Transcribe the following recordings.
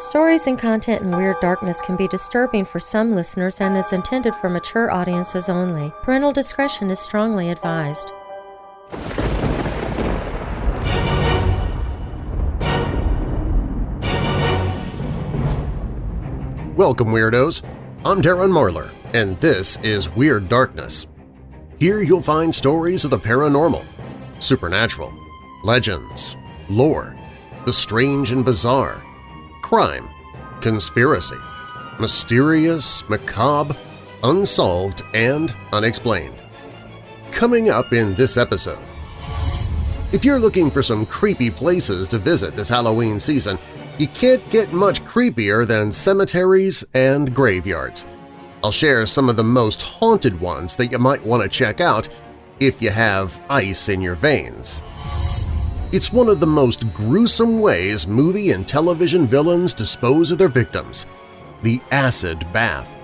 Stories and content in Weird Darkness can be disturbing for some listeners and is intended for mature audiences only. Parental discretion is strongly advised. Welcome, Weirdos! I'm Darren Marlar, and this is Weird Darkness. Here you'll find stories of the paranormal, supernatural, legends, lore, the strange and bizarre, crime, conspiracy, mysterious, macabre, unsolved, and unexplained. Coming up in this episode, if you're looking for some creepy places to visit this Halloween season, you can't get much creepier than cemeteries and graveyards. I'll share some of the most haunted ones that you might want to check out if you have ice in your veins. It's one of the most gruesome ways movie and television villains dispose of their victims – the acid bath.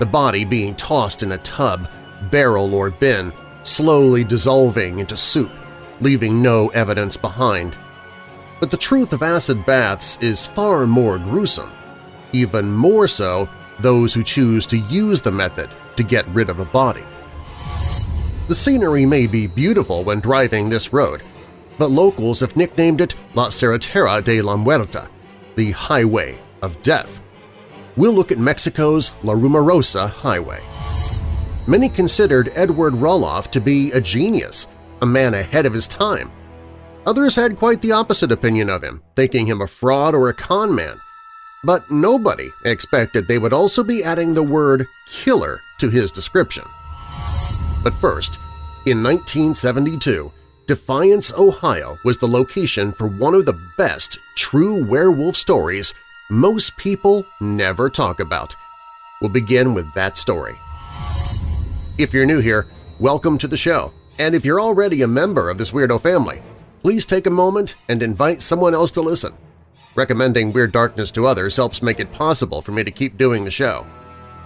The body being tossed in a tub, barrel, or bin, slowly dissolving into soup, leaving no evidence behind. But the truth of acid baths is far more gruesome, even more so those who choose to use the method to get rid of a body. The scenery may be beautiful when driving this road, but locals have nicknamed it La Carretera de la Muerte, the Highway of Death. We'll look at Mexico's La Rumorosa Highway. Many considered Edward Rulloff to be a genius, a man ahead of his time. Others had quite the opposite opinion of him, thinking him a fraud or a con man. But nobody expected they would also be adding the word killer to his description. But first, in 1972, Defiance, Ohio was the location for one of the best true werewolf stories most people never talk about. We'll begin with that story. If you're new here, welcome to the show, and if you're already a member of this weirdo family, please take a moment and invite someone else to listen. Recommending Weird Darkness to others helps make it possible for me to keep doing the show.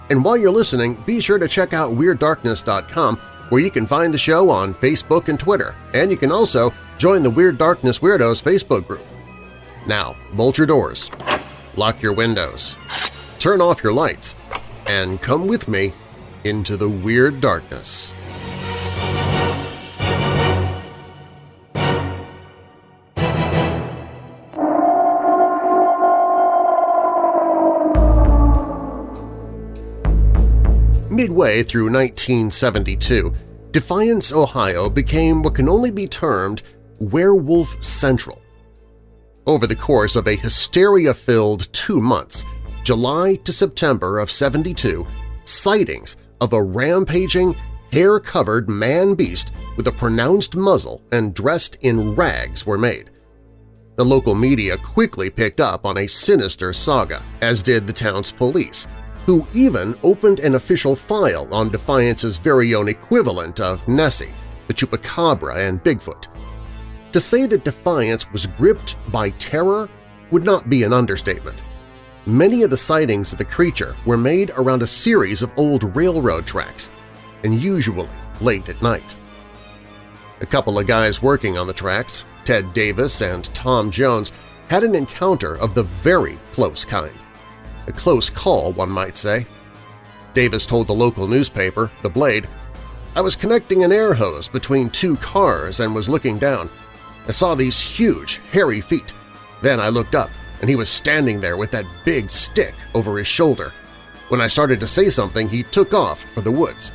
And while you're listening, be sure to check out WeirdDarkness.com where you can find the show on Facebook and Twitter, and you can also join the Weird Darkness Weirdos Facebook group. Now, bolt your doors, lock your windows, turn off your lights, and come with me into the Weird Darkness. Midway through 1972, Defiance, Ohio became what can only be termed Werewolf Central. Over the course of a hysteria-filled two months, July to September of 72, sightings of a rampaging, hair-covered man-beast with a pronounced muzzle and dressed in rags were made. The local media quickly picked up on a sinister saga, as did the town's police, who even opened an official file on Defiance's very own equivalent of Nessie, the Chupacabra and Bigfoot. To say that Defiance was gripped by terror would not be an understatement. Many of the sightings of the creature were made around a series of old railroad tracks, and usually late at night. A couple of guys working on the tracks, Ted Davis and Tom Jones, had an encounter of the very close kind. A close call, one might say. Davis told the local newspaper, The Blade, I was connecting an air hose between two cars and was looking down. I saw these huge, hairy feet. Then I looked up, and he was standing there with that big stick over his shoulder. When I started to say something, he took off for the woods.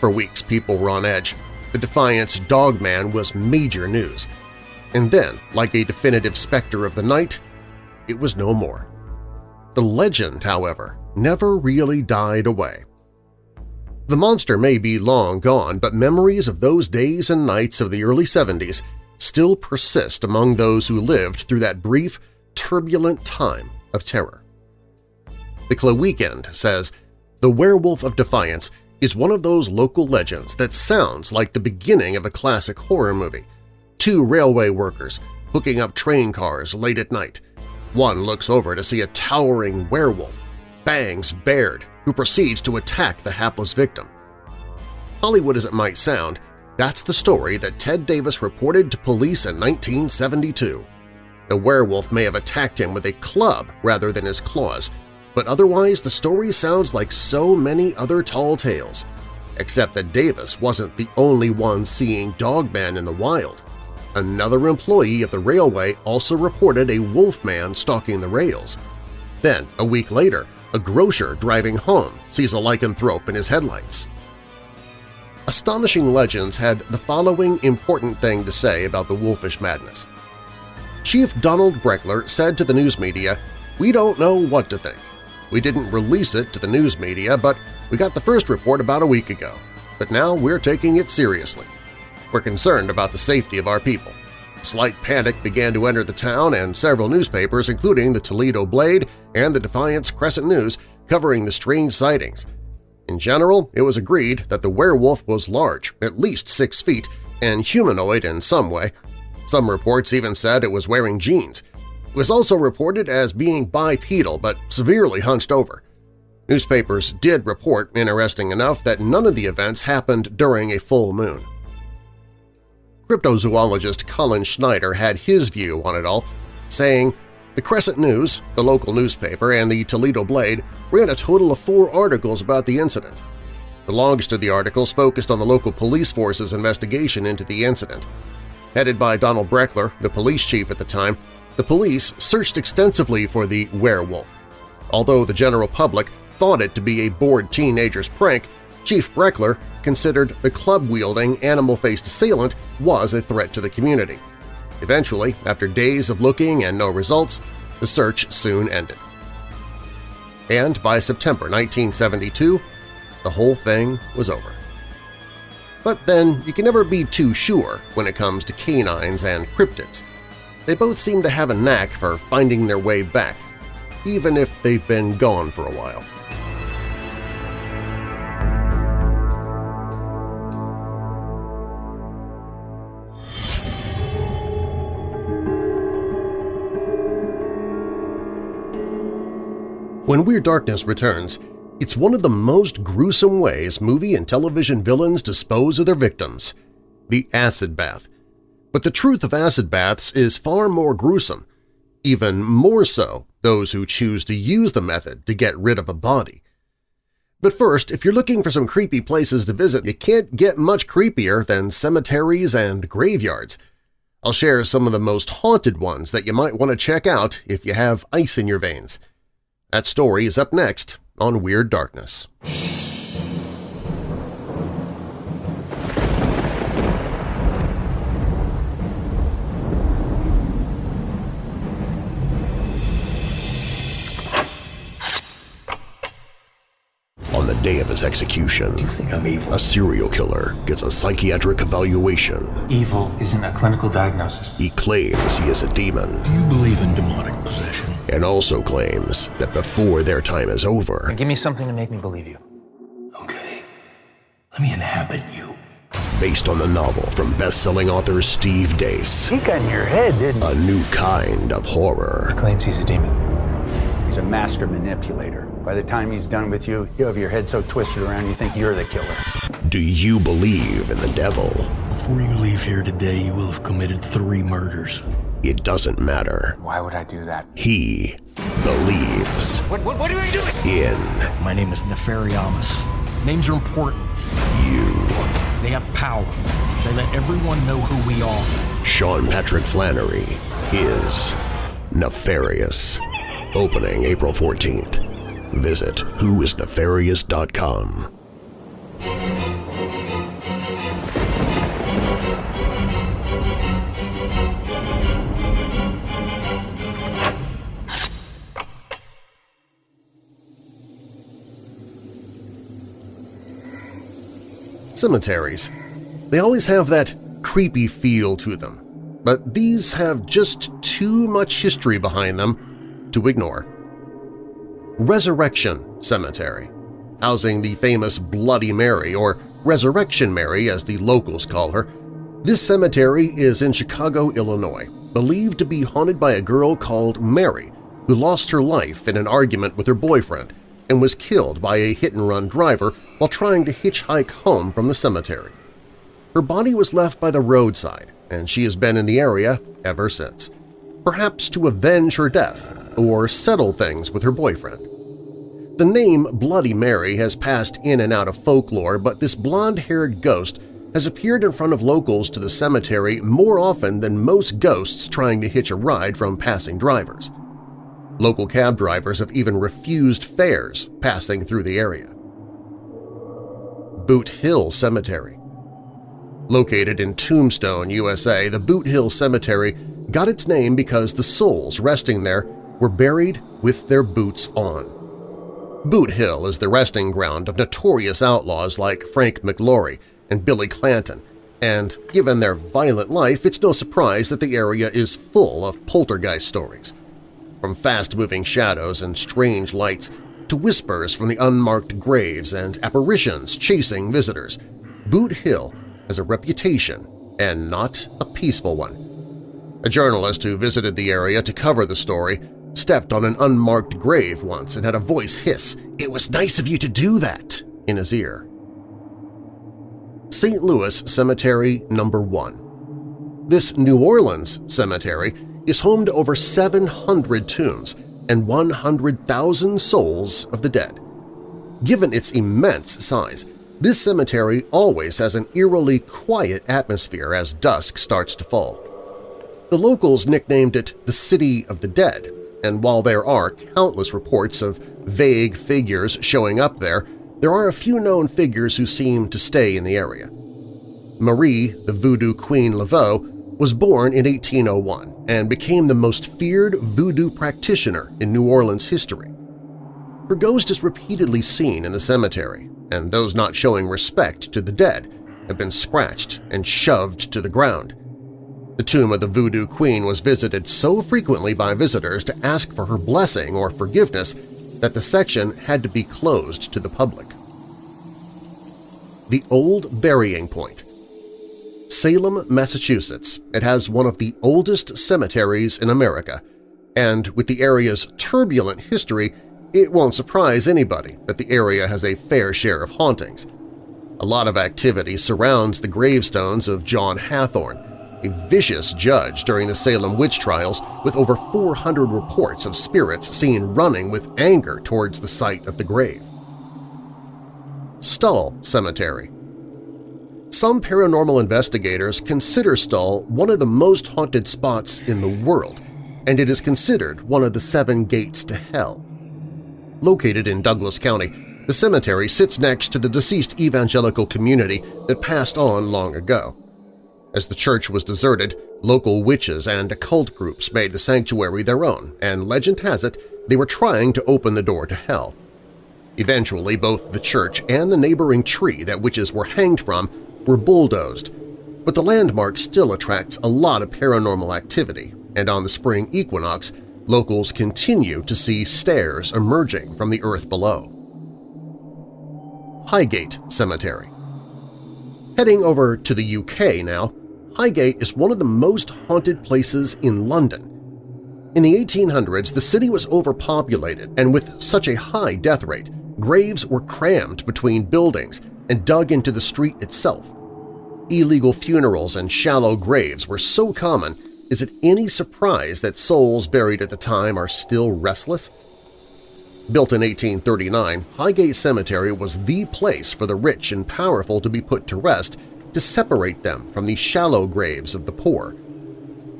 For weeks, people were on edge. The Defiance Dogman was major news. And then, like a definitive specter of the night, it was no more. The legend, however, never really died away. The monster may be long gone, but memories of those days and nights of the early 70s still persist among those who lived through that brief, turbulent time of terror. The Clay Weekend says, The Werewolf of Defiance is one of those local legends that sounds like the beginning of a classic horror movie. Two railway workers hooking up train cars late at night, one looks over to see a towering werewolf, fangs bared, who proceeds to attack the hapless victim. Hollywood as it might sound, that's the story that Ted Davis reported to police in 1972. The werewolf may have attacked him with a club rather than his claws, but otherwise the story sounds like so many other tall tales, except that Davis wasn't the only one seeing Dogman in the wild. Another employee of the railway also reported a wolfman stalking the rails. Then, a week later, a grocer driving home sees a lycanthrope in his headlights. Astonishing Legends had the following important thing to say about the wolfish madness. Chief Donald Breckler said to the news media, We don't know what to think. We didn't release it to the news media, but we got the first report about a week ago. But now we're taking it seriously. We're concerned about the safety of our people. Slight panic began to enter the town and several newspapers, including the Toledo Blade and the Defiance Crescent News, covering the strange sightings. In general, it was agreed that the werewolf was large, at least six feet, and humanoid in some way. Some reports even said it was wearing jeans. It was also reported as being bipedal but severely hunched over. Newspapers did report, interesting enough, that none of the events happened during a full moon. Cryptozoologist Colin Schneider had his view on it all, saying, The Crescent News, the local newspaper, and the Toledo Blade ran a total of four articles about the incident. The longest of the articles focused on the local police force's investigation into the incident. Headed by Donald Breckler, the police chief at the time, the police searched extensively for the werewolf. Although the general public thought it to be a bored teenager's prank, Chief Breckler considered the club-wielding, animal-faced assailant was a threat to the community. Eventually, after days of looking and no results, the search soon ended. And by September 1972, the whole thing was over. But then you can never be too sure when it comes to canines and cryptids. They both seem to have a knack for finding their way back, even if they've been gone for a while. When Weird Darkness returns, it's one of the most gruesome ways movie and television villains dispose of their victims – the acid bath. But the truth of acid baths is far more gruesome, even more so those who choose to use the method to get rid of a body. But first, if you're looking for some creepy places to visit, you can't get much creepier than cemeteries and graveyards. I'll share some of the most haunted ones that you might want to check out if you have ice in your veins. That story is up next on Weird Darkness. His execution, You think I'm evil? a serial killer gets a psychiatric evaluation. Evil isn't a clinical diagnosis. He claims he is a demon Do you believe in demonic possession? and also claims that before their time is over, Give me something to make me believe you. Okay. Let me inhabit you. based on the novel from best-selling author Steve Deace, He got in your head, didn't a new kind of horror. Claims he's a demon. He's a master manipulator. By the time he's done with you, you have your head so twisted around you think you're the killer. Do you believe in the devil? Before you leave here today, you will have committed three murders. It doesn't matter. Why would I do that? He believes What, what, what are you doing? in My name is Nefariamus. Names are important. you. They have power. They let everyone know who we are. Sean Patrick Flanery is Nefarious. Opening April 14th. Visit whoisnefarious.com. Cemeteries. They always have that creepy feel to them, but these have just too much history behind them to ignore. Resurrection Cemetery, housing the famous Bloody Mary, or Resurrection Mary as the locals call her. This cemetery is in Chicago, Illinois, believed to be haunted by a girl called Mary who lost her life in an argument with her boyfriend and was killed by a hit-and-run driver while trying to hitchhike home from the cemetery. Her body was left by the roadside, and she has been in the area ever since. perhaps to avenge her death or settle things with her boyfriend. The name Bloody Mary has passed in and out of folklore, but this blonde-haired ghost has appeared in front of locals to the cemetery more often than most ghosts trying to hitch a ride from passing drivers. Local cab drivers have even refused fares passing through the area. Boot Hill Cemetery Located in Tombstone, USA, the Boot Hill Cemetery got its name because the souls resting there were buried with their boots on. Boot Hill is the resting ground of notorious outlaws like Frank McLaury and Billy Clanton, and given their violent life, it's no surprise that the area is full of poltergeist stories. From fast-moving shadows and strange lights to whispers from the unmarked graves and apparitions chasing visitors, Boot Hill has a reputation and not a peaceful one. A journalist who visited the area to cover the story stepped on an unmarked grave once and had a voice hiss, "'It was nice of you to do that!' in his ear. St. Louis Cemetery Number 1 This New Orleans cemetery is home to over 700 tombs and 100,000 souls of the dead. Given its immense size, this cemetery always has an eerily quiet atmosphere as dusk starts to fall. The locals nicknamed it the City of the Dead and while there are countless reports of vague figures showing up there, there are a few known figures who seem to stay in the area. Marie, the Voodoo Queen Laveau, was born in 1801 and became the most feared voodoo practitioner in New Orleans history. Her ghost is repeatedly seen in the cemetery, and those not showing respect to the dead have been scratched and shoved to the ground, the tomb of the Voodoo Queen was visited so frequently by visitors to ask for her blessing or forgiveness that the section had to be closed to the public. The Old Burying Point Salem, Massachusetts, it has one of the oldest cemeteries in America, and with the area's turbulent history, it won't surprise anybody that the area has a fair share of hauntings. A lot of activity surrounds the gravestones of John Hathorne, a vicious judge during the Salem witch trials with over 400 reports of spirits seen running with anger towards the site of the grave. Stull Cemetery Some paranormal investigators consider Stull one of the most haunted spots in the world, and it is considered one of the seven gates to hell. Located in Douglas County, the cemetery sits next to the deceased evangelical community that passed on long ago. As the church was deserted, local witches and occult groups made the sanctuary their own, and legend has it they were trying to open the door to hell. Eventually, both the church and the neighboring tree that witches were hanged from were bulldozed, but the landmark still attracts a lot of paranormal activity, and on the spring equinox, locals continue to see stairs emerging from the earth below. Highgate Cemetery Heading over to the UK now, Highgate is one of the most haunted places in London. In the 1800s, the city was overpopulated, and with such a high death rate, graves were crammed between buildings and dug into the street itself. Illegal funerals and shallow graves were so common, is it any surprise that souls buried at the time are still restless? Built in 1839, Highgate Cemetery was the place for the rich and powerful to be put to rest to separate them from the shallow graves of the poor.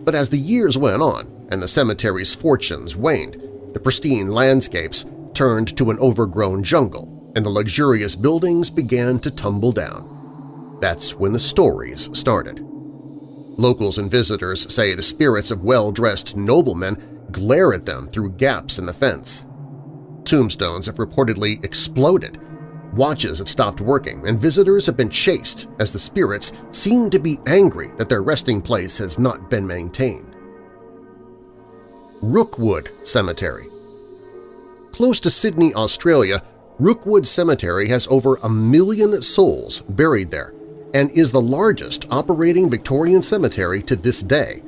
But as the years went on and the cemetery's fortunes waned, the pristine landscapes turned to an overgrown jungle and the luxurious buildings began to tumble down. That's when the stories started. Locals and visitors say the spirits of well-dressed noblemen glare at them through gaps in the fence. Tombstones have reportedly exploded Watches have stopped working and visitors have been chased as the spirits seem to be angry that their resting place has not been maintained. Rookwood Cemetery Close to Sydney, Australia, Rookwood Cemetery has over a million souls buried there and is the largest operating Victorian cemetery to this day.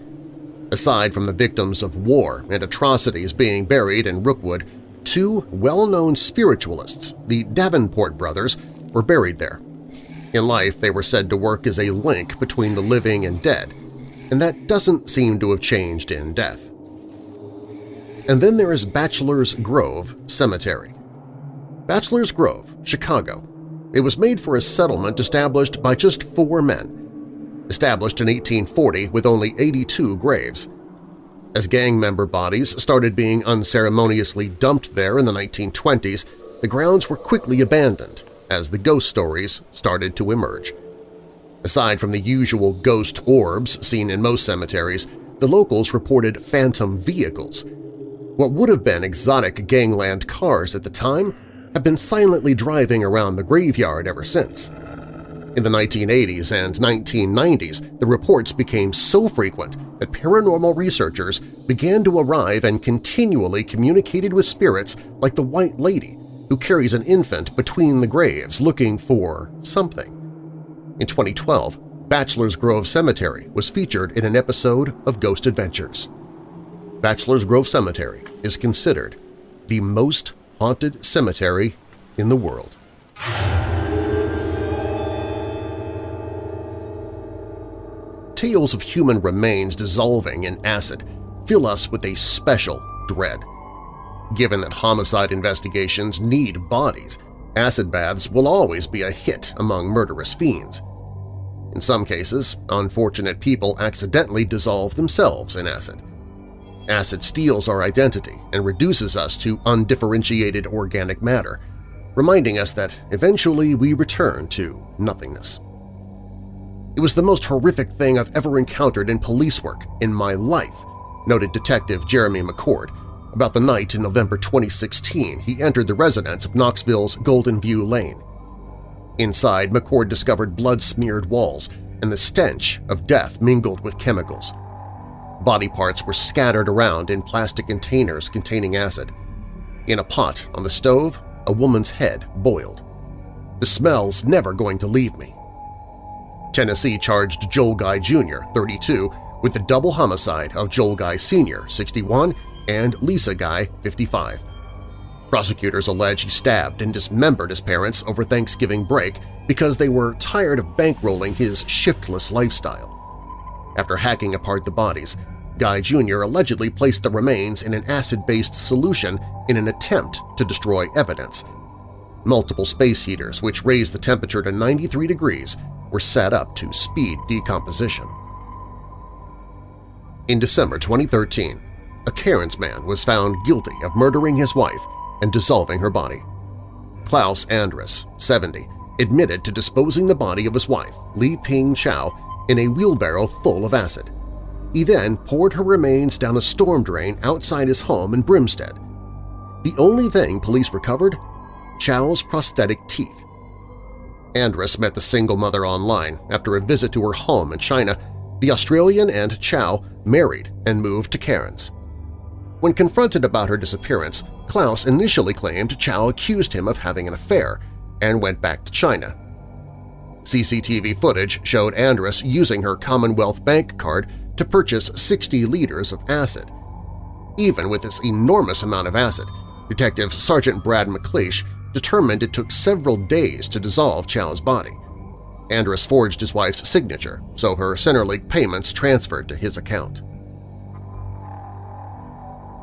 Aside from the victims of war and atrocities being buried in Rookwood, two well-known spiritualists, the Davenport brothers, were buried there. In life, they were said to work as a link between the living and dead, and that doesn't seem to have changed in death. And then there is Bachelor's Grove Cemetery. Bachelor's Grove, Chicago. It was made for a settlement established by just four men. Established in 1840 with only 82 graves. As gang member bodies started being unceremoniously dumped there in the 1920s, the grounds were quickly abandoned as the ghost stories started to emerge. Aside from the usual ghost orbs seen in most cemeteries, the locals reported phantom vehicles. What would have been exotic gangland cars at the time have been silently driving around the graveyard ever since. In the 1980s and 1990s, the reports became so frequent that paranormal researchers began to arrive and continually communicated with spirits like the White Lady, who carries an infant between the graves looking for something. In 2012, Bachelor's Grove Cemetery was featured in an episode of Ghost Adventures. Bachelor's Grove Cemetery is considered the most haunted cemetery in the world. Tales of human remains dissolving in acid fill us with a special dread. Given that homicide investigations need bodies, acid baths will always be a hit among murderous fiends. In some cases, unfortunate people accidentally dissolve themselves in acid. Acid steals our identity and reduces us to undifferentiated organic matter, reminding us that eventually we return to nothingness. It was the most horrific thing I've ever encountered in police work in my life, noted Detective Jeremy McCord. About the night in November 2016, he entered the residence of Knoxville's Golden View Lane. Inside, McCord discovered blood-smeared walls and the stench of death mingled with chemicals. Body parts were scattered around in plastic containers containing acid. In a pot on the stove, a woman's head boiled. The smell's never going to leave me. Tennessee charged Joel Guy Jr., 32, with the double homicide of Joel Guy Sr., 61, and Lisa Guy, 55. Prosecutors allege he stabbed and dismembered his parents over Thanksgiving break because they were tired of bankrolling his shiftless lifestyle. After hacking apart the bodies, Guy Jr. allegedly placed the remains in an acid-based solution in an attempt to destroy evidence. Multiple space heaters, which raised the temperature to 93 degrees, were set up to speed decomposition. In December 2013, a Cairns man was found guilty of murdering his wife and dissolving her body. Klaus Andrus, 70, admitted to disposing the body of his wife, Li Ping Chow, in a wheelbarrow full of acid. He then poured her remains down a storm drain outside his home in Brinsmead. The only thing police recovered? Chow's prosthetic teeth. Andrus met the single mother online after a visit to her home in China. The Australian and Chow married and moved to Cairns. When confronted about her disappearance, Klaus initially claimed Chow accused him of having an affair and went back to China. CCTV footage showed Andrus using her Commonwealth bank card to purchase 60 liters of acid. Even with this enormous amount of acid, Detective Sergeant Brad McLeish determined it took several days to dissolve Chow's body. Andrus forged his wife's signature, so her Centrelink payments transferred to his account.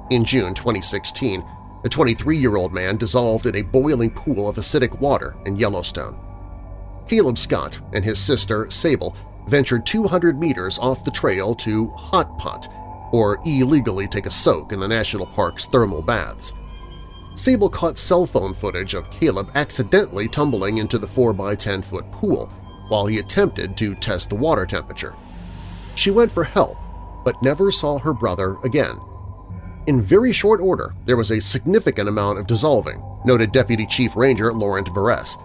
In June 2016, a 23-year-old man dissolved in a boiling pool of acidic water in Yellowstone. Caleb Scott and his sister Sable ventured 200 meters off the trail to Hot Pot, or illegally take a soak in the national park's thermal baths. Sable caught cell phone footage of Caleb accidentally tumbling into the 4x10-foot pool while he attempted to test the water temperature. She went for help, but never saw her brother again. In very short order, there was a significant amount of dissolving, noted Deputy Chief Ranger Lorant Veress.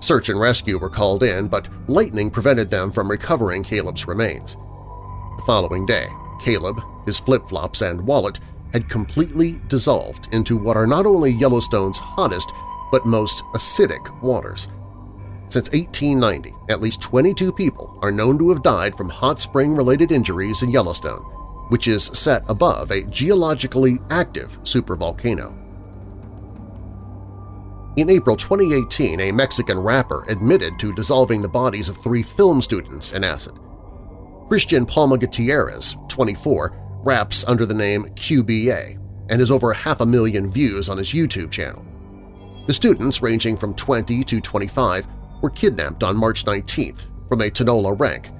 Search and rescue were called in, but lightning prevented them from recovering Caleb's remains. The following day, Caleb, his flip-flops and wallet had completely dissolved into what are not only Yellowstone's hottest but most acidic waters. Since 1890, at least 22 people are known to have died from hot spring-related injuries in Yellowstone, which is set above a geologically active supervolcano. In April 2018, a Mexican rapper admitted to dissolving the bodies of three film students in acid. Christian Palma Gutierrez, 24, raps under the name QBA. and has over half a million views on his YouTube channel. The students, ranging from 20 to 25, were kidnapped on March 19th from a Tonalá rank.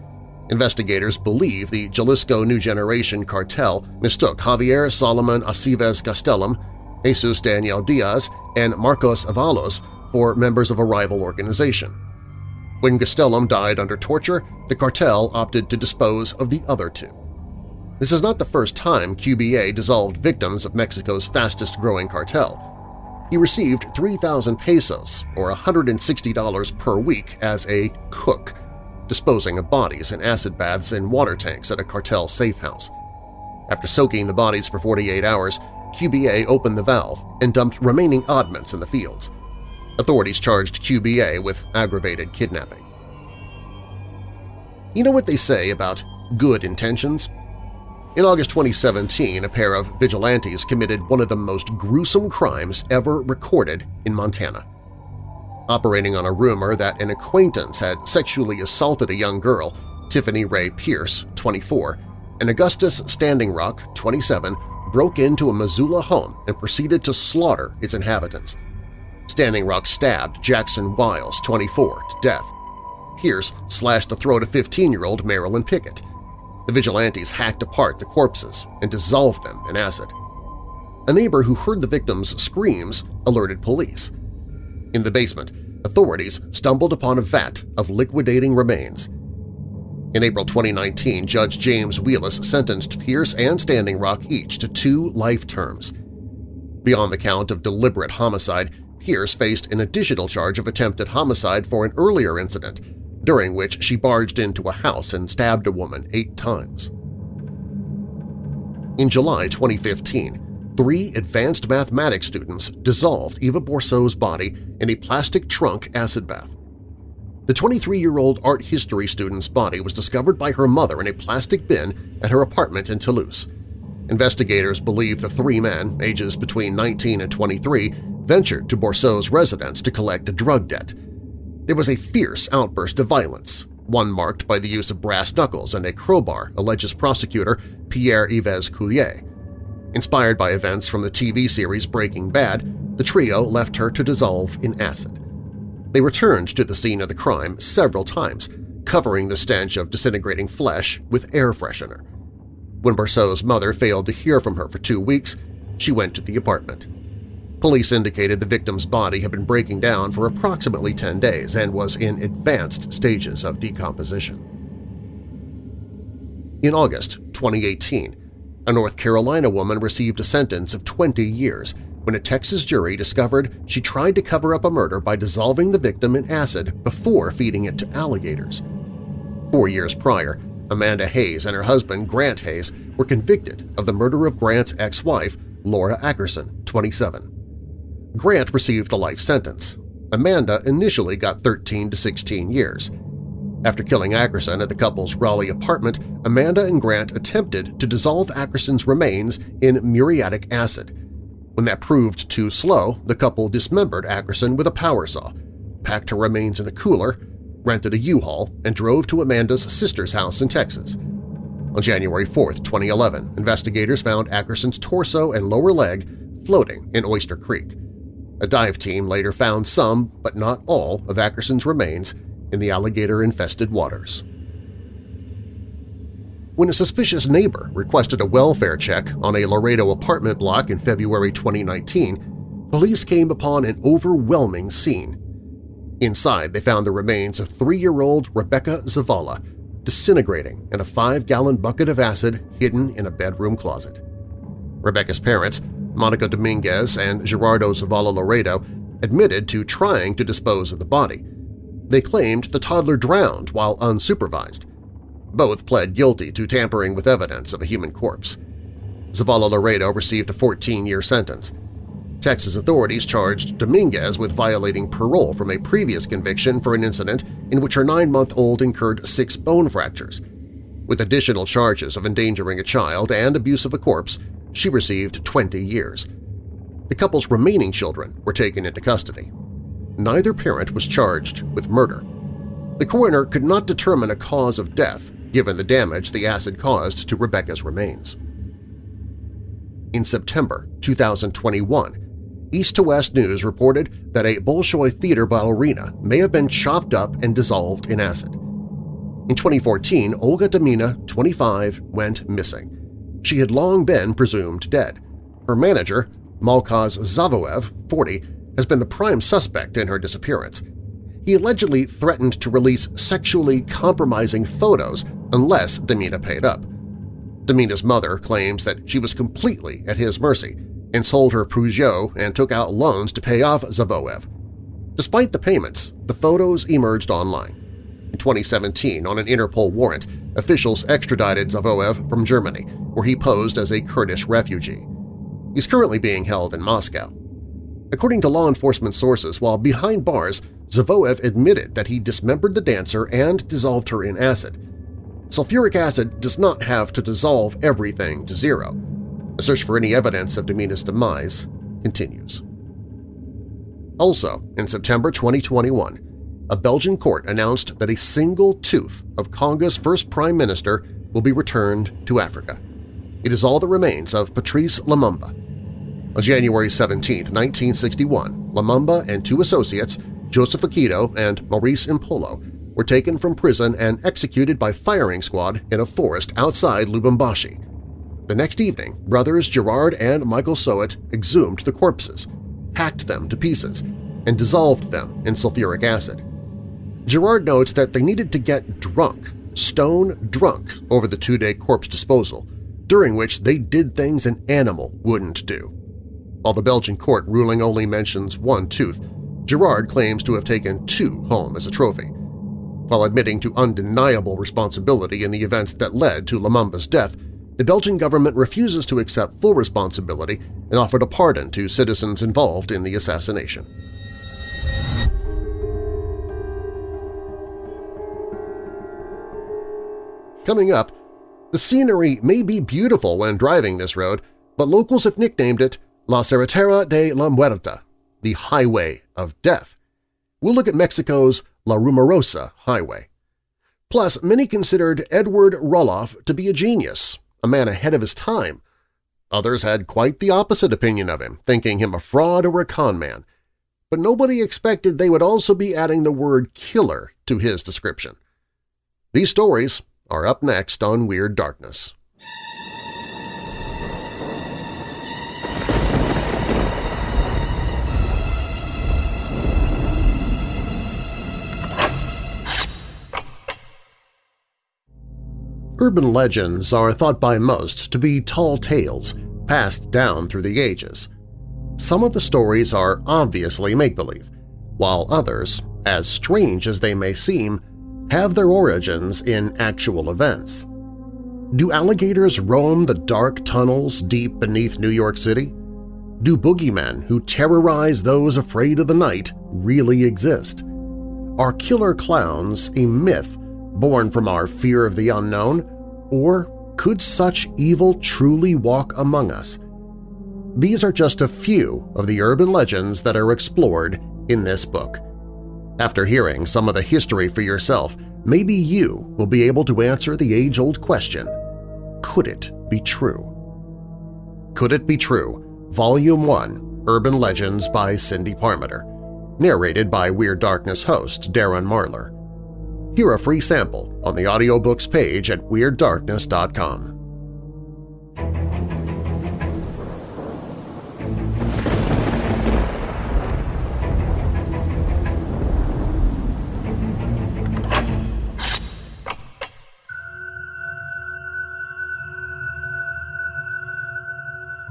Investigators believe the Jalisco New Generation cartel mistook Javier Solomon Aceves Gastelum, Jesus Daniel Diaz, and Marcos Avalos for members of a rival organization. When Gastelum died under torture, the cartel opted to dispose of the other two. This is not the first time QBA dissolved victims of Mexico's fastest-growing cartel. He received 3,000 pesos, or $160 per week, as a cook, disposing of bodies in acid baths and water tanks at a cartel safe house. After soaking the bodies for 48 hours, QBA opened the valve and dumped remaining oddments in the fields. Authorities charged QBA with aggravated kidnapping. You know what they say about good intentions? In August 2017, a pair of vigilantes committed one of the most gruesome crimes ever recorded in Montana. Operating on a rumor that an acquaintance had sexually assaulted a young girl, Tiffany Ray Pierce, 24, and Augustus Standing Rock, 27, broke into a Missoula home and proceeded to slaughter its inhabitants. Standing Rock stabbed Jackson Wiles, 24, to death. Pierce slashed the throat of 15-year-old Marilyn Pickett, the vigilantes hacked apart the corpses and dissolved them in acid. A neighbor who heard the victims' screams alerted police. In the basement, authorities stumbled upon a vat of liquidating remains. In April 2019, Judge James Wheelis sentenced Pierce and Standing Rock each to two life terms. Beyond the count of deliberate homicide, Pierce faced an additional charge of attempted homicide for an earlier incident during which she barged into a house and stabbed a woman eight times. In July 2015, three advanced mathematics students dissolved Eva Bourseau's body in a plastic trunk acid bath. The 23-year-old art history student's body was discovered by her mother in a plastic bin at her apartment in Toulouse. Investigators believe the three men, ages between 19 and 23, ventured to Bourseau's residence to collect a drug debt – there was a fierce outburst of violence, one marked by the use of brass knuckles and a crowbar, alleges prosecutor Pierre-Yves Couilleau. Inspired by events from the TV series Breaking Bad, the trio left her to dissolve in acid. They returned to the scene of the crime several times, covering the stench of disintegrating flesh with air freshener. When Bourseau's mother failed to hear from her for two weeks, she went to the apartment. Police indicated the victim's body had been breaking down for approximately 10 days and was in advanced stages of decomposition. In August 2018, a North Carolina woman received a sentence of 20 years when a Texas jury discovered she tried to cover up a murder by dissolving the victim in acid before feeding it to alligators. Four years prior, Amanda Hayes and her husband Grant Hayes were convicted of the murder of Grant's ex-wife, Laura Ackerson, 27. Grant received a life sentence. Amanda initially got 13 to 16 years. After killing Ackerson at the couple's Raleigh apartment, Amanda and Grant attempted to dissolve Ackerson's remains in muriatic acid. When that proved too slow, the couple dismembered Ackerson with a power saw, packed her remains in a cooler, rented a U-Haul, and drove to Amanda's sister's house in Texas. On January 4, 2011, investigators found Ackerson's torso and lower leg floating in Oyster Creek. A dive team later found some, but not all, of Ackerson's remains in the alligator-infested waters. When a suspicious neighbor requested a welfare check on a Laredo apartment block in February 2019, police came upon an overwhelming scene. Inside, they found the remains of three-year-old Rebecca Zavala, disintegrating in a five-gallon bucket of acid hidden in a bedroom closet. Rebecca's parents Monica Dominguez and Gerardo Zavala Laredo admitted to trying to dispose of the body. They claimed the toddler drowned while unsupervised. Both pled guilty to tampering with evidence of a human corpse. Zavala Laredo received a 14-year sentence. Texas authorities charged Dominguez with violating parole from a previous conviction for an incident in which her nine-month-old incurred six bone fractures. With additional charges of endangering a child and abuse of a corpse, she received 20 years. The couple's remaining children were taken into custody. Neither parent was charged with murder. The coroner could not determine a cause of death given the damage the acid caused to Rebecca's remains. In September 2021, East to West News reported that a Bolshoi theater ballerina may have been chopped up and dissolved in acid. In 2014, Olga Demina, 25, went missing. She had long been presumed dead. Her manager, Malkaz Zavoev, 40, has been the prime suspect in her disappearance. He allegedly threatened to release sexually compromising photos unless Demina paid up. Demina's mother claims that she was completely at his mercy and sold her Peugeot and took out loans to pay off Zavoev. Despite the payments, the photos emerged online. In 2017, on an Interpol warrant, officials extradited Zavoev from Germany, where he posed as a Kurdish refugee. He's currently being held in Moscow. According to law enforcement sources, while behind bars, Zavoev admitted that he dismembered the dancer and dissolved her in acid. Sulfuric acid does not have to dissolve everything to zero. A search for any evidence of Demina's demise continues. Also, in September 2021, a Belgian court announced that a single tooth of Congo's first prime minister will be returned to Africa. It is all that remains of Patrice Lumumba. On January 17, 1961, Lumumba and two associates, Joseph Okito and Maurice Mpolo, were taken from prison and executed by firing squad in a forest outside Lubumbashi. The next evening, brothers Gerard and Michael Soete exhumed the corpses, hacked them to pieces, and dissolved them in sulfuric acid. Gerard notes that they needed to get drunk, stone drunk, over the two-day corpse disposal, during which they did things an animal wouldn't do. While the Belgian court ruling only mentions one tooth, Gerard claims to have taken two home as a trophy. While admitting to undeniable responsibility in the events that led to Lumumba's death, the Belgian government refuses to accept full responsibility and offered a pardon to citizens involved in the assassination. Coming up, the scenery may be beautiful when driving this road, but locals have nicknamed it La Carretera de la Muerte, the Highway of Death. We'll look at Mexico's La Rumorosa Highway. Plus, many considered Edward Rulloff to be a genius, a man ahead of his time. Others had quite the opposite opinion of him, thinking him a fraud or a con man. But nobody expected they would also be adding the word killer to his description. These stories are up next on Weird Darkness. Urban legends are thought by most to be tall tales passed down through the ages. Some of the stories are obviously make-believe, while others, as strange as they may seem, have their origins in actual events. Do alligators roam the dark tunnels deep beneath New York City? Do boogeymen who terrorize those afraid of the night really exist? Are killer clowns a myth born from our fear of the unknown, or could such evil truly walk among us? These are just a few of the urban legends that are explored in this book. After hearing some of the history for yourself, maybe you will be able to answer the age-old question, could it be true? Could It Be True? Volume 1, Urban Legends by Cindy Parmenter, narrated by Weird Darkness host Darren Marlar. Hear a free sample on the audiobooks page at WeirdDarkness.com.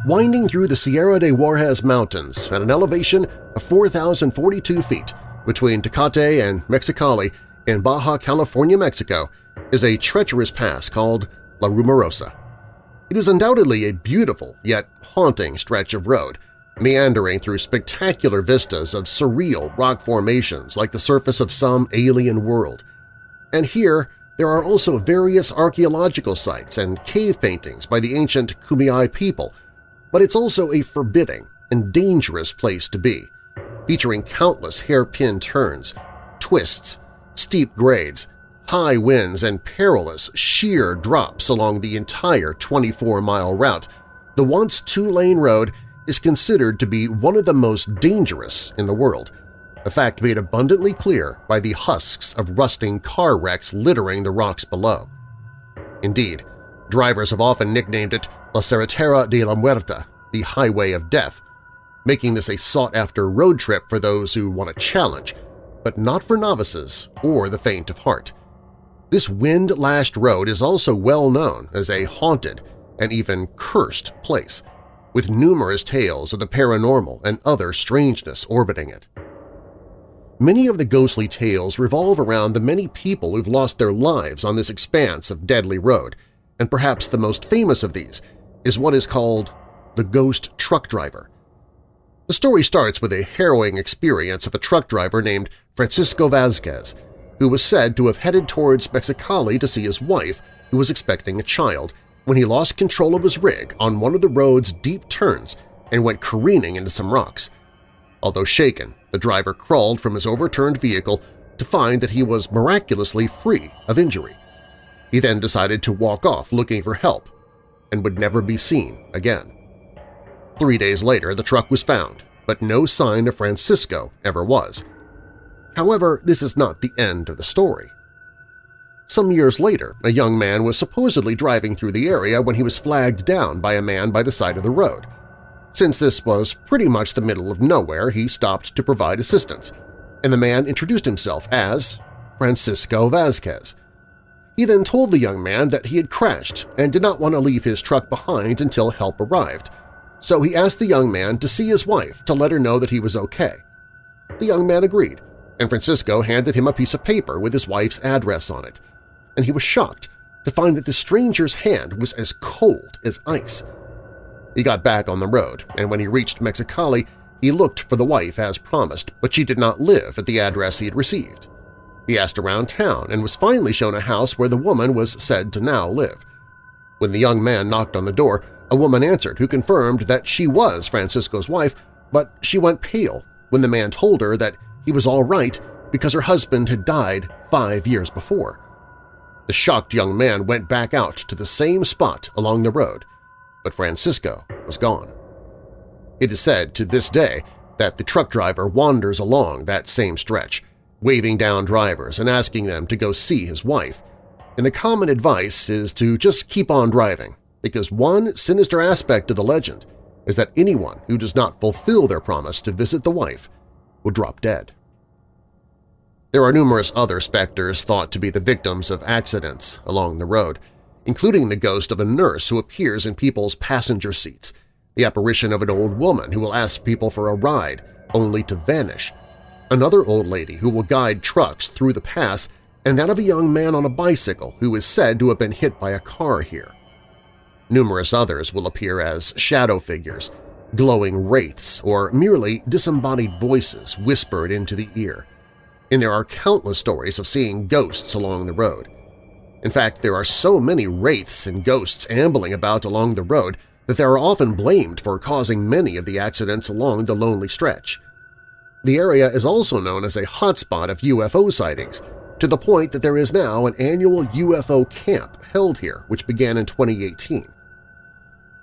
winding through the Sierra de Juarez Mountains at an elevation of 4,042 feet between Tecate and Mexicali in Baja California, Mexico, is a treacherous pass called La Rumorosa. It is undoubtedly a beautiful yet haunting stretch of road, meandering through spectacular vistas of surreal rock formations like the surface of some alien world. And here there are also various archaeological sites and cave paintings by the ancient Kumeyaay people, but it's also a forbidding and dangerous place to be, featuring countless hairpin turns, twists, steep grades, high winds, and perilous sheer drops along the entire 24-mile route, the once two-lane road is considered to be one of the most dangerous in the world, a fact made abundantly clear by the husks of rusting car wrecks littering the rocks below. Indeed, drivers have often nicknamed it La Carretera de la Muerta, the Highway of Death, making this a sought-after road trip for those who want a challenge, but not for novices or the faint of heart. This wind-lashed road is also well known as a haunted and even cursed place, with numerous tales of the paranormal and other strangeness orbiting it. Many of the ghostly tales revolve around the many people who've lost their lives on this expanse of deadly road, and perhaps the most famous of these is what is called the ghost truck driver. The story starts with a harrowing experience of a truck driver named Francisco Vasquez, who was said to have headed towards Mexicali to see his wife, who was expecting a child, when he lost control of his rig on one of the road's deep turns and went careening into some rocks. Although shaken, the driver crawled from his overturned vehicle to find that he was miraculously free of injury. He then decided to walk off looking for help and would never be seen again. Three days later, the truck was found, but no sign of Francisco ever was. However, this is not the end of the story. Some years later, a young man was supposedly driving through the area when he was flagged down by a man by the side of the road. Since this was pretty much the middle of nowhere, he stopped to provide assistance, and the man introduced himself as Francisco Vasquez. He then told the young man that he had crashed and did not want to leave his truck behind until help arrived, so he asked the young man to see his wife to let her know that he was okay. The young man agreed, and Francisco handed him a piece of paper with his wife's address on it, and he was shocked to find that the stranger's hand was as cold as ice. He got back on the road, and when he reached Mexicali, he looked for the wife as promised, but she did not live at the address he had received. He asked around town and was finally shown a house where the woman was said to now live. When the young man knocked on the door, a woman answered who confirmed that she was Francisco's wife, but she went pale when the man told her that he was all right because her husband had died five years before. The shocked young man went back out to the same spot along the road but Francisco was gone. It is said to this day that the truck driver wanders along that same stretch, waving down drivers and asking them to go see his wife, and the common advice is to just keep on driving, because one sinister aspect of the legend is that anyone who does not fulfill their promise to visit the wife will drop dead. There are numerous other specters thought to be the victims of accidents along the road, including the ghost of a nurse who appears in people's passenger seats, the apparition of an old woman who will ask people for a ride only to vanish, another old lady who will guide trucks through the pass, and that of a young man on a bicycle who is said to have been hit by a car here. Numerous others will appear as shadow figures, glowing wraiths, or merely disembodied voices whispered into the ear. And there are countless stories of seeing ghosts along the road. In fact, there are so many wraiths and ghosts ambling about along the road that they are often blamed for causing many of the accidents along the lonely stretch. The area is also known as a hotspot of UFO sightings, to the point that there is now an annual UFO camp held here which began in 2018.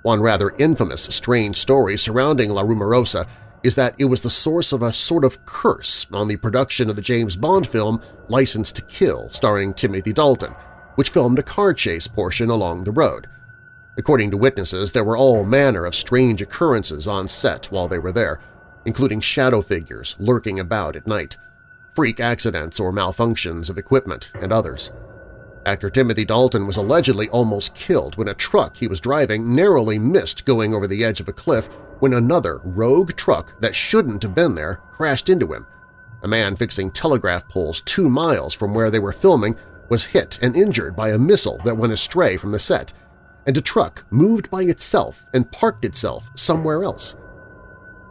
One rather infamous strange story surrounding La Rumorosa is that it was the source of a sort of curse on the production of the James Bond film License to Kill starring Timothy Dalton, which filmed a car chase portion along the road. According to witnesses, there were all manner of strange occurrences on set while they were there, including shadow figures lurking about at night, freak accidents or malfunctions of equipment, and others. Actor Timothy Dalton was allegedly almost killed when a truck he was driving narrowly missed going over the edge of a cliff when another rogue truck that shouldn't have been there crashed into him. A man fixing telegraph poles two miles from where they were filming was hit and injured by a missile that went astray from the set, and a truck moved by itself and parked itself somewhere else.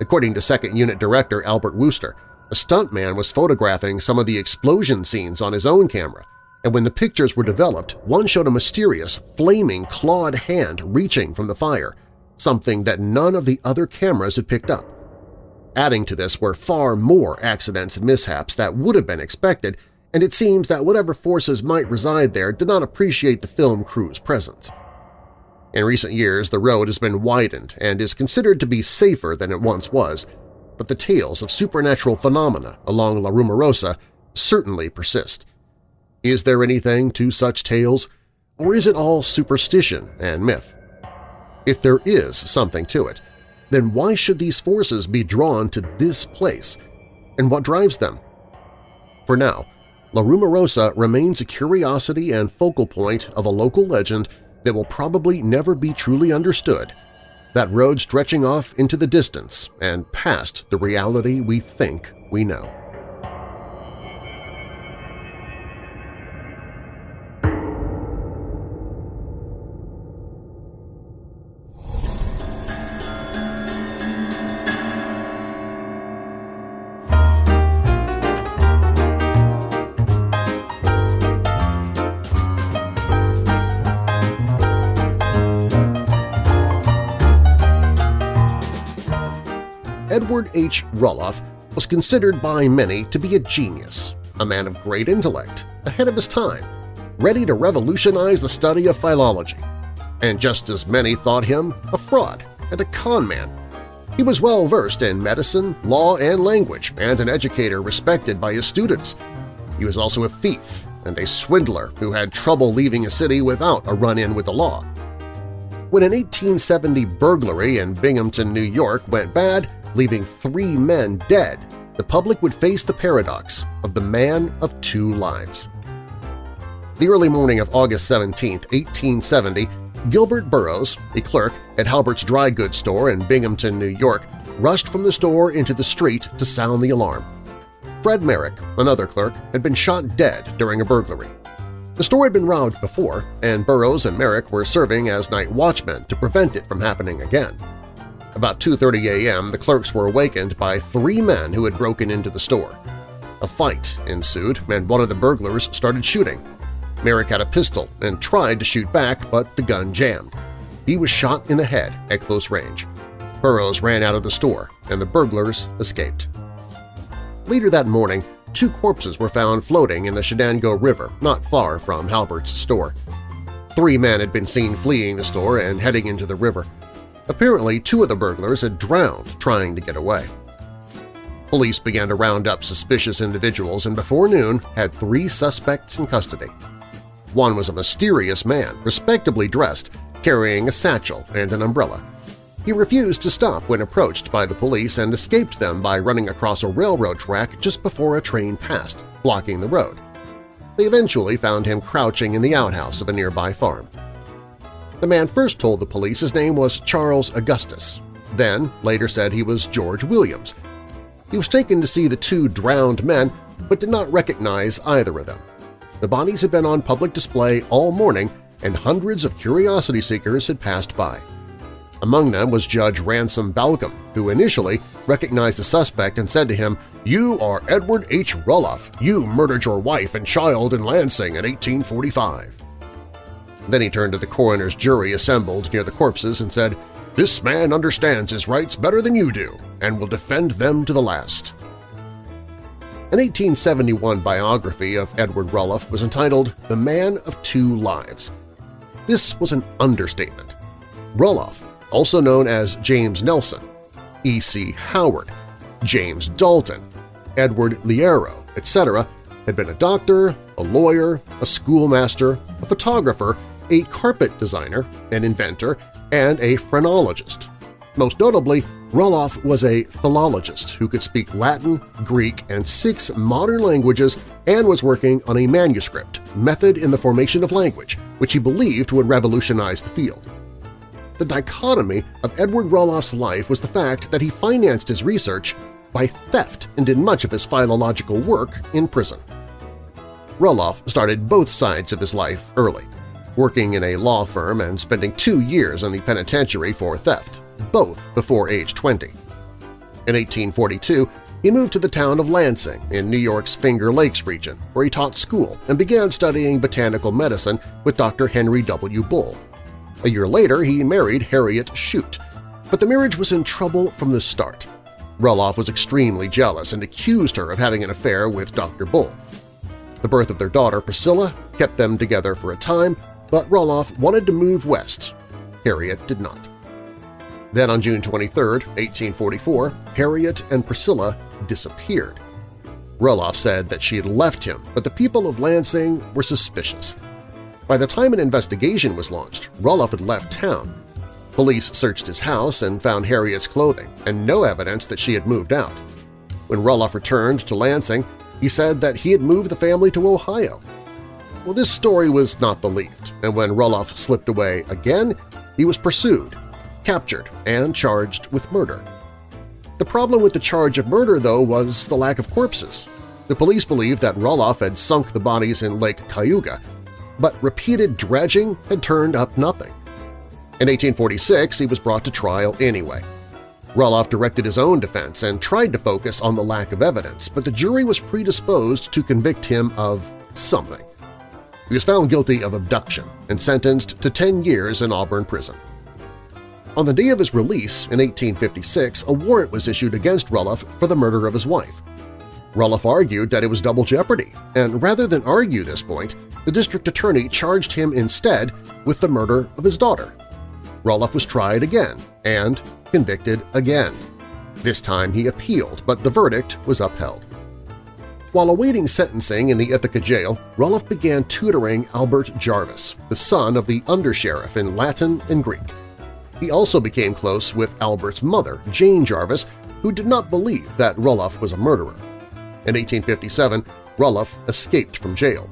According to Second Unit Director Albert Wooster, a stuntman was photographing some of the explosion scenes on his own camera, and when the pictures were developed, one showed a mysterious, flaming, clawed hand reaching from the fire, something that none of the other cameras had picked up. Adding to this were far more accidents and mishaps that would have been expected and it seems that whatever forces might reside there did not appreciate the film crew's presence. In recent years, the road has been widened and is considered to be safer than it once was, but the tales of supernatural phenomena along La Rumorosa certainly persist. Is there anything to such tales, or is it all superstition and myth? If there is something to it, then why should these forces be drawn to this place, and what drives them? For now, La Rumorosa remains a curiosity and focal point of a local legend that will probably never be truly understood, that road stretching off into the distance and past the reality we think we know. H. Rulloff was considered by many to be a genius, a man of great intellect, ahead of his time, ready to revolutionize the study of philology. And just as many thought him a fraud and a con man. He was well versed in medicine, law, and language, and an educator respected by his students. He was also a thief and a swindler who had trouble leaving a city without a run-in with the law. When an 1870 burglary in Binghamton, New York went bad, leaving three men dead, the public would face the paradox of the man of two lives. The early morning of August 17, 1870, Gilbert Burroughs, a clerk at Halbert's dry goods store in Binghamton, New York, rushed from the store into the street to sound the alarm. Fred Merrick, another clerk, had been shot dead during a burglary. The store had been robbed before, and Burroughs and Merrick were serving as night watchmen to prevent it from happening again. About 2.30 a.m., the clerks were awakened by three men who had broken into the store. A fight ensued, and one of the burglars started shooting. Merrick had a pistol and tried to shoot back, but the gun jammed. He was shot in the head at close range. Burroughs ran out of the store, and the burglars escaped. Later that morning, two corpses were found floating in the Chenango River not far from Halbert's store. Three men had been seen fleeing the store and heading into the river. Apparently, two of the burglars had drowned trying to get away. Police began to round up suspicious individuals and before noon had three suspects in custody. One was a mysterious man, respectably dressed, carrying a satchel and an umbrella. He refused to stop when approached by the police and escaped them by running across a railroad track just before a train passed, blocking the road. They eventually found him crouching in the outhouse of a nearby farm. The man first told the police his name was Charles Augustus, then later said he was George Williams. He was taken to see the two drowned men but did not recognize either of them. The bodies had been on public display all morning and hundreds of curiosity seekers had passed by. Among them was Judge Ransom Balcom, who initially recognized the suspect and said to him, "'You are Edward H. Rulloff. You murdered your wife and child in Lansing in 1845.' Then he turned to the coroner's jury assembled near the corpses and said, "'This man understands his rights better than you do and will defend them to the last.' An 1871 biography of Edward Rulloff was entitled The Man of Two Lives. This was an understatement. Rulloff, also known as James Nelson, E.C. Howard, James Dalton, Edward Liero, etc., had been a doctor, a lawyer, a schoolmaster, a photographer, a carpet designer, an inventor, and a phrenologist. Most notably, Rulloff was a philologist who could speak Latin, Greek, and six modern languages and was working on a manuscript, Method in the Formation of Language, which he believed would revolutionize the field. The dichotomy of Edward Rulloff's life was the fact that he financed his research by theft and did much of his philological work in prison. Rulloff started both sides of his life early working in a law firm and spending two years in the penitentiary for theft, both before age 20. In 1842, he moved to the town of Lansing in New York's Finger Lakes region, where he taught school and began studying botanical medicine with Dr. Henry W. Bull. A year later, he married Harriet Shute, but the marriage was in trouble from the start. Rulloff was extremely jealous and accused her of having an affair with Dr. Bull. The birth of their daughter, Priscilla, kept them together for a time, but Rulloff wanted to move west. Harriet did not. Then on June 23, 1844, Harriet and Priscilla disappeared. Rulloff said that she had left him, but the people of Lansing were suspicious. By the time an investigation was launched, Rulloff had left town. Police searched his house and found Harriet's clothing and no evidence that she had moved out. When Rulloff returned to Lansing, he said that he had moved the family to Ohio. Well, this story was not believed, and when Rulloff slipped away again, he was pursued, captured, and charged with murder. The problem with the charge of murder, though, was the lack of corpses. The police believed that Rulloff had sunk the bodies in Lake Cayuga, but repeated dredging had turned up nothing. In 1846, he was brought to trial anyway. Rulloff directed his own defense and tried to focus on the lack of evidence, but the jury was predisposed to convict him of something. He was found guilty of abduction and sentenced to 10 years in Auburn prison. On the day of his release in 1856, a warrant was issued against Rulloff for the murder of his wife. Rulloff argued that it was double jeopardy, and rather than argue this point, the district attorney charged him instead with the murder of his daughter. Rulloff was tried again and convicted again. This time he appealed, but the verdict was upheld. While awaiting sentencing in the Ithaca jail, Rulloff began tutoring Albert Jarvis, the son of the undersheriff in Latin and Greek. He also became close with Albert's mother, Jane Jarvis, who did not believe that Rulloff was a murderer. In 1857, Rulloff escaped from jail.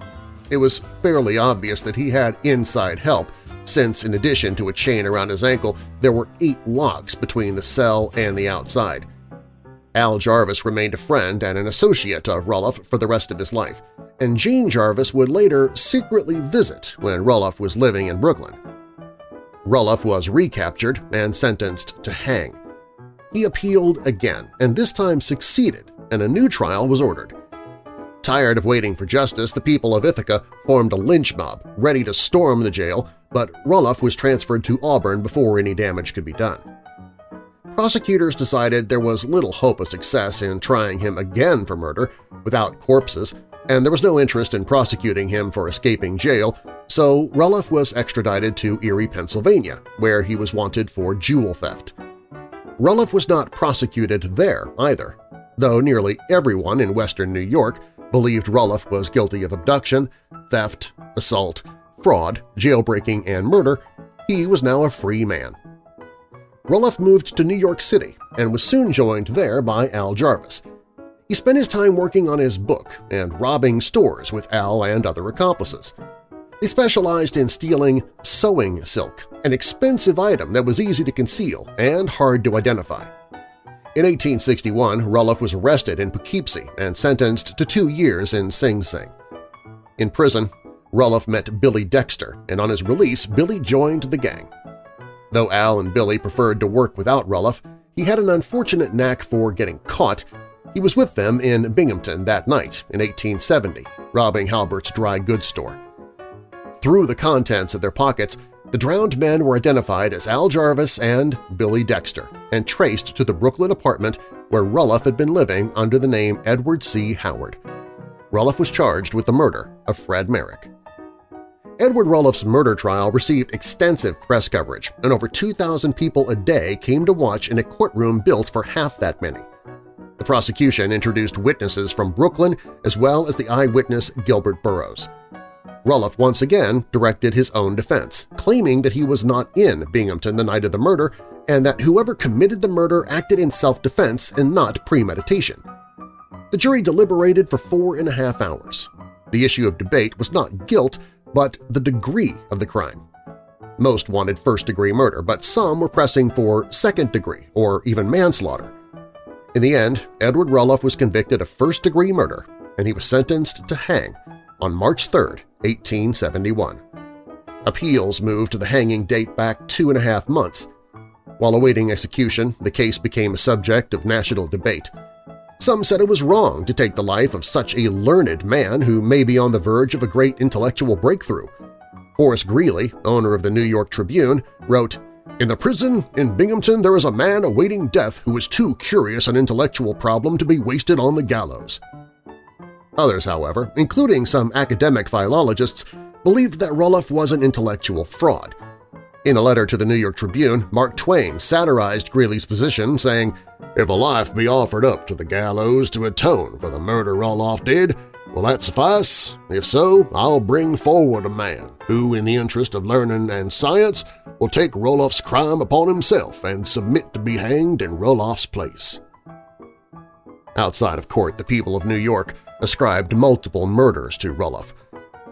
It was fairly obvious that he had inside help, since in addition to a chain around his ankle, there were eight locks between the cell and the outside. Al Jarvis remained a friend and an associate of Rulloff for the rest of his life, and Jane Jarvis would later secretly visit when Rulloff was living in Brooklyn. Rulloff was recaptured and sentenced to hang. He appealed again, and this time succeeded, and a new trial was ordered. Tired of waiting for justice, the people of Ithaca formed a lynch mob, ready to storm the jail, but Rulloff was transferred to Auburn before any damage could be done. Prosecutors decided there was little hope of success in trying him again for murder without corpses, and there was no interest in prosecuting him for escaping jail, so Rulloff was extradited to Erie, Pennsylvania, where he was wanted for jewel theft. Rulloff was not prosecuted there either, though nearly everyone in western New York believed Rulloff was guilty of abduction, theft, assault, fraud, jailbreaking, and murder, he was now a free man. Rulloff moved to New York City and was soon joined there by Al Jarvis. He spent his time working on his book and robbing stores with Al and other accomplices. They specialized in stealing sewing silk, an expensive item that was easy to conceal and hard to identify. In 1861, Rulloff was arrested in Poughkeepsie and sentenced to two years in Sing Sing. In prison, Rulloff met Billy Dexter, and on his release, Billy joined the gang. Though Al and Billy preferred to work without Rulloff, he had an unfortunate knack for getting caught. He was with them in Binghamton that night in 1870, robbing Halbert's dry goods store. Through the contents of their pockets, the drowned men were identified as Al Jarvis and Billy Dexter and traced to the Brooklyn apartment where Rulloff had been living under the name Edward C. Howard. Rulloff was charged with the murder of Fred Merrick. Edward Rulloff's murder trial received extensive press coverage, and over 2,000 people a day came to watch in a courtroom built for half that many. The prosecution introduced witnesses from Brooklyn as well as the eyewitness Gilbert Burroughs. Rulloff once again directed his own defense, claiming that he was not in Binghamton the night of the murder and that whoever committed the murder acted in self-defense and not premeditation. The jury deliberated for four and a half hours. The issue of debate was not guilt, but the degree of the crime. Most wanted first-degree murder, but some were pressing for second-degree or even manslaughter. In the end, Edward Rulloff was convicted of first-degree murder, and he was sentenced to hang on March 3, 1871. Appeals moved to the hanging date back two and a half months. While awaiting execution, the case became a subject of national debate. Some said it was wrong to take the life of such a learned man who may be on the verge of a great intellectual breakthrough. Horace Greeley, owner of the New York Tribune, wrote, In the prison in Binghamton there is a man awaiting death who is too curious an intellectual problem to be wasted on the gallows. Others, however, including some academic philologists, believed that Rulloff was an intellectual fraud. In a letter to the New York Tribune, Mark Twain satirized Greeley's position, saying, If a life be offered up to the gallows to atone for the murder Rulloff did, will that suffice? If so, I'll bring forward a man who, in the interest of learning and science, will take Rulloff's crime upon himself and submit to be hanged in Rulloff's place. Outside of court, the people of New York ascribed multiple murders to Rulloff.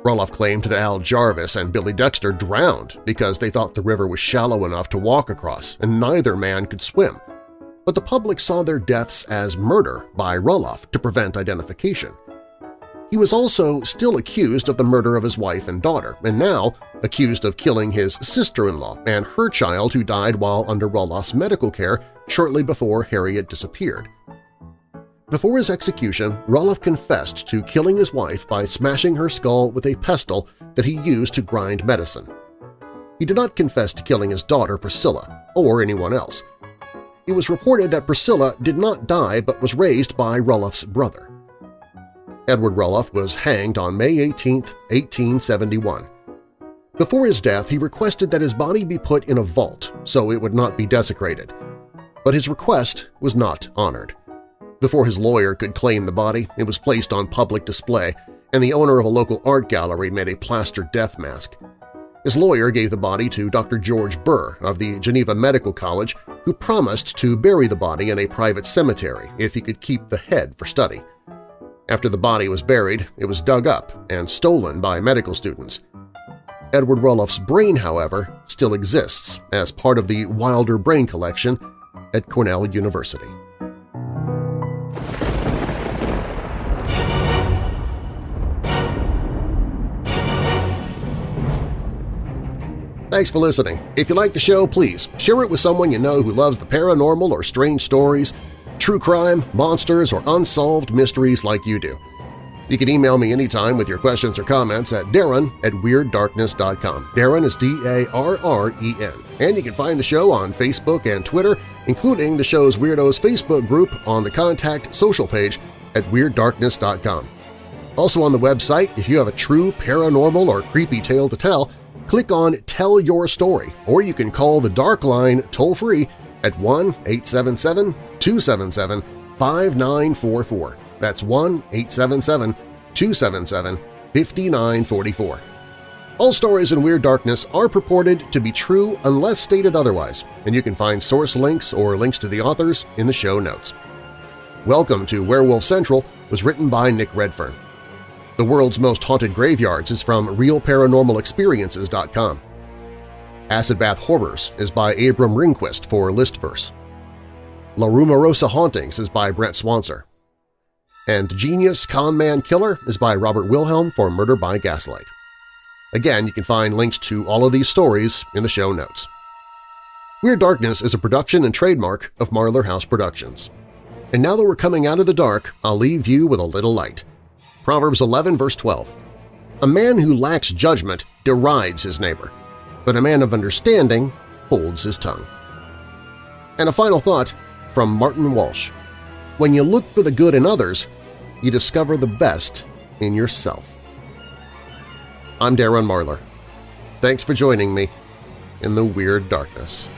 Rulloff claimed that Al Jarvis and Billy Dexter drowned because they thought the river was shallow enough to walk across and neither man could swim. But the public saw their deaths as murder by Rulloff to prevent identification. He was also still accused of the murder of his wife and daughter, and now accused of killing his sister-in-law and her child who died while under Rulloff's medical care shortly before Harriet disappeared. Before his execution, Rulloff confessed to killing his wife by smashing her skull with a pestle that he used to grind medicine. He did not confess to killing his daughter Priscilla or anyone else. It was reported that Priscilla did not die but was raised by Rulloff's brother. Edward Rulloff was hanged on May 18, 1871. Before his death, he requested that his body be put in a vault so it would not be desecrated. But his request was not honored. Before his lawyer could claim the body, it was placed on public display, and the owner of a local art gallery made a plaster death mask. His lawyer gave the body to Dr. George Burr of the Geneva Medical College, who promised to bury the body in a private cemetery if he could keep the head for study. After the body was buried, it was dug up and stolen by medical students. Edward Rulloff's brain, however, still exists as part of the Wilder Brain Collection at Cornell University. Thanks for listening. If you like the show, please share it with someone you know who loves the paranormal or strange stories, true crime, monsters, or unsolved mysteries like you do. You can email me anytime with your questions or comments at darren at WeirdDarkness.com. Darren is D-A-R-R-E-N. And you can find the show on Facebook and Twitter, including the show's Weirdos Facebook group on the Contact social page at WeirdDarkness.com. Also on the website, if you have a true paranormal or creepy tale to tell, click on Tell Your Story, or you can call the Dark Line toll-free at 1-877-277-5944. That's 1-877-277-5944. All stories in Weird Darkness are purported to be true unless stated otherwise, and you can find source links or links to the authors in the show notes. Welcome to Werewolf Central was written by Nick Redfern. The World's Most Haunted Graveyards is from RealParanormalExperiences.com. Acid Bath Horrors is by Abram Ringquist for Listverse. La Rumorosa Hauntings is by Brent Swanser. And Genius Conman Killer is by Robert Wilhelm for Murder by Gaslight. Again, you can find links to all of these stories in the show notes. Weird Darkness is a production and trademark of Marlar House Productions. And now that we're coming out of the dark, I'll leave you with a little light. Proverbs 11 verse 12. A man who lacks judgment derides his neighbor, but a man of understanding holds his tongue. And a final thought from Martin Walsh. When you look for the good in others, you discover the best in yourself. I'm Darren Marlar. Thanks for joining me in the Weird Darkness.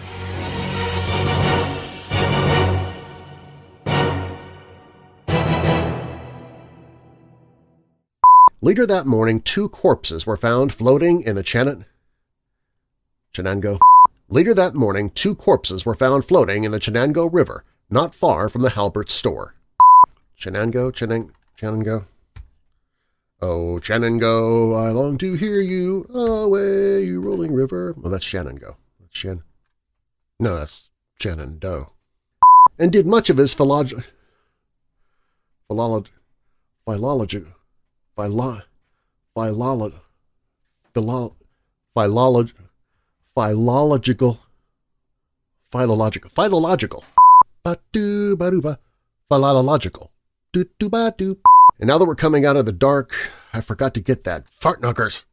Later that morning, two corpses were found floating in the Chanan... Chenango? Later that morning, two corpses were found floating in the Chenango River, not far from the Halbert store. Chenango, Chenang, Chenango. Oh, Chenango, I long to hear you away, you rolling river. Oh, that's Shenango. That's Shen. No, that's Shenandoah. And did much of his philology, philology, philology, philo, philology, philo, philology, philological, philological, philological, ba-doo-ba-doo-ba, philological, doo-doo-ba-doo. And now that we're coming out of the dark, I forgot to get that. Fart knockers!